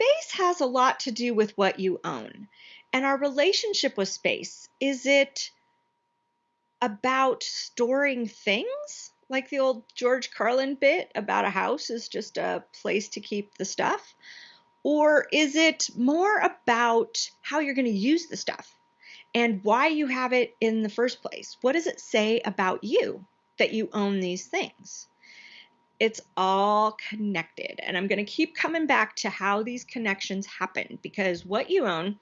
Space has a lot to do with what you own. And our relationship with space is it about storing things? Like the old George Carlin bit about a house is just a place to keep the stuff? Or is it more about how you're going to use the stuff and why you have it in the first place? What does it say about you that you own these things? It's all connected. And I'm going to keep coming back to how these connections happen because what you own,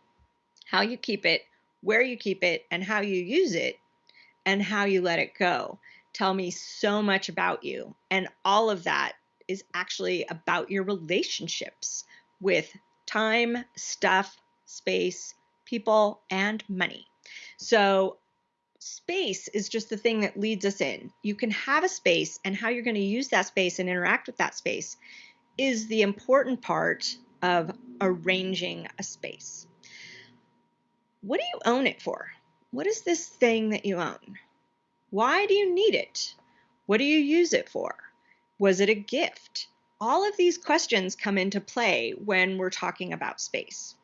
how you keep it, where you keep it, and how you use it, and how you let it go tell me so much about you. And all of that is actually about your relationships with time, stuff, space, people, and money. So space is just the thing that leads us in. You can have a space and how you're going to use that space and interact with that space is the important part of arranging a space. What do you own it for? What is this thing that you own? Why do you need it? What do you use it for? Was it a gift? All of these questions come into play when we're talking about space.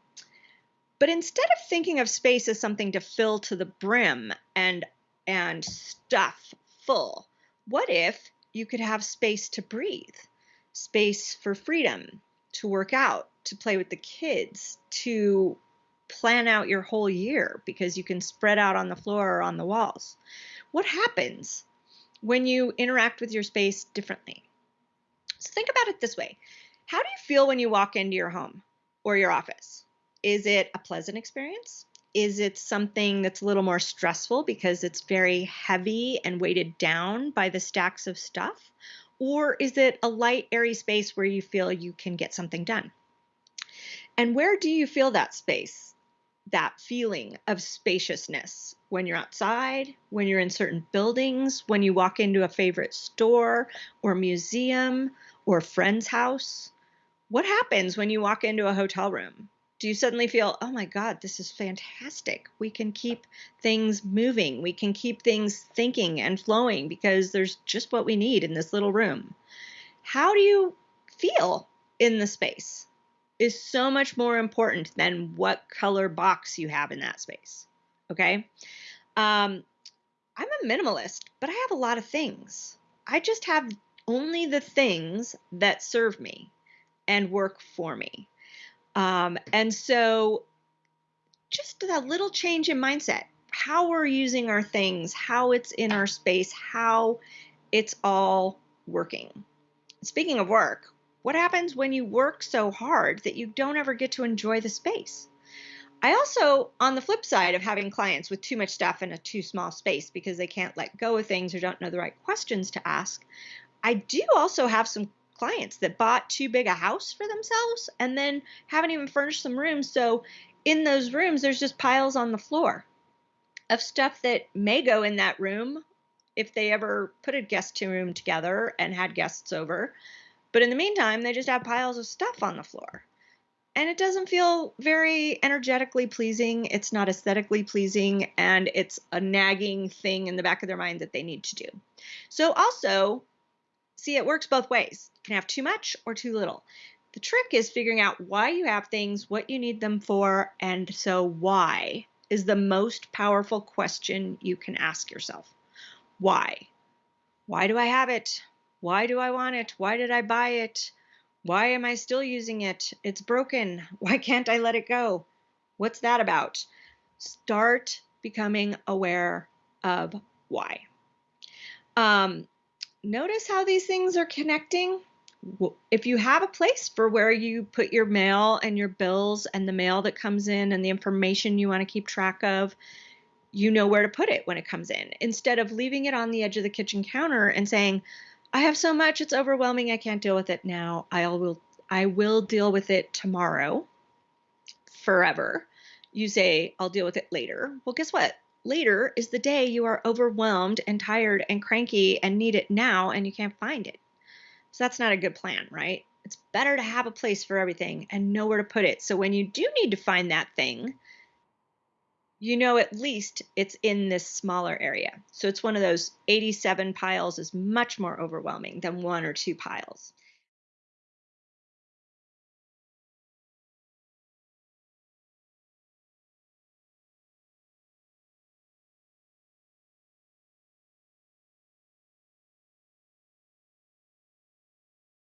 But instead of thinking of space as something to fill to the brim and and stuff full, what if you could have space to breathe, space for freedom, to work out, to play with the kids, to plan out your whole year because you can spread out on the floor or on the walls. What happens when you interact with your space differently? So think about it this way. How do you feel when you walk into your home or your office? Is it a pleasant experience? Is it something that's a little more stressful because it's very heavy and weighted down by the stacks of stuff? Or is it a light, airy space where you feel you can get something done? And where do you feel that space? that feeling of spaciousness when you're outside, when you're in certain buildings, when you walk into a favorite store or museum or friend's house. What happens when you walk into a hotel room? Do you suddenly feel, oh my God, this is fantastic? We can keep things moving. We can keep things thinking and flowing because there's just what we need in this little room. How do you feel in the space? is so much more important than what color box you have in that space. Okay. Um, I'm a minimalist, but I have a lot of things. I just have only the things that serve me and work for me. Um, and so, just that little change in mindset, how we're using our things, how it's in our space, how it's all working. Speaking of work, what happens when you work so hard that you don't ever get to enjoy the space? I also, on the flip side of having clients with too much stuff in a too small space because they can't let go of things or don't know the right questions to ask, I do also have some clients that bought too big a house for themselves and then haven't even furnished some rooms. So in those rooms, there's just piles on the floor of stuff that may go in that room if they ever put a guest room together and had guests over. But in the meantime, they just have piles of stuff on the floor. And it doesn't feel very energetically pleasing. It's not aesthetically pleasing. And it's a nagging thing in the back of their mind that they need to do. So, also, see, it works both ways. Can have too much or too little. The trick is figuring out why you have things, what you need them for, and so why is the most powerful question you can ask yourself. Why? Why do I have it? Why do I want it? Why did I buy it? Why am I still using it? It's broken. Why can't I let it go? What's that about? Start becoming aware of why. Um, notice how these things are connecting. If you have a place for where you put your mail and your bills and the mail that comes in and the information you want to keep track of, you know where to put it when it comes in instead of leaving it on the edge of the kitchen counter and saying, I have so much, it's overwhelming, I can't deal with it now. I will I will deal with it tomorrow. Forever. You say, I'll deal with it later. Well, guess what? Later is the day you are overwhelmed and tired and cranky and need it now and you can't find it. So that's not a good plan, right? It's better to have a place for everything and know where to put it. So when you do need to find that thing, you know at least it's in this smaller area. So it's one of those 87 piles is much more overwhelming than one or two piles.